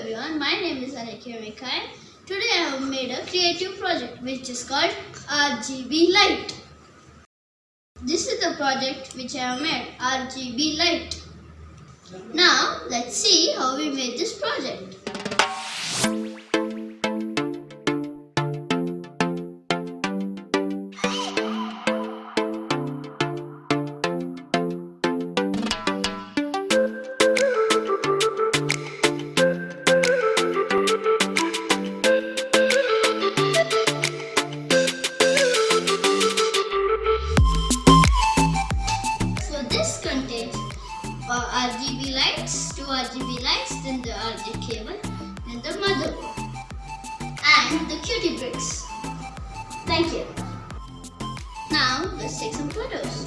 everyone, my name is Alekia Mikhail. Today I have made a creative project which is called RGB Light. This is the project which I have made, RGB Light. Now let's see how we made this project. RGB lights, two RGB lights, then the RGB cable, then the motherboard, and the cutie bricks. Thank you. Now let's take some photos.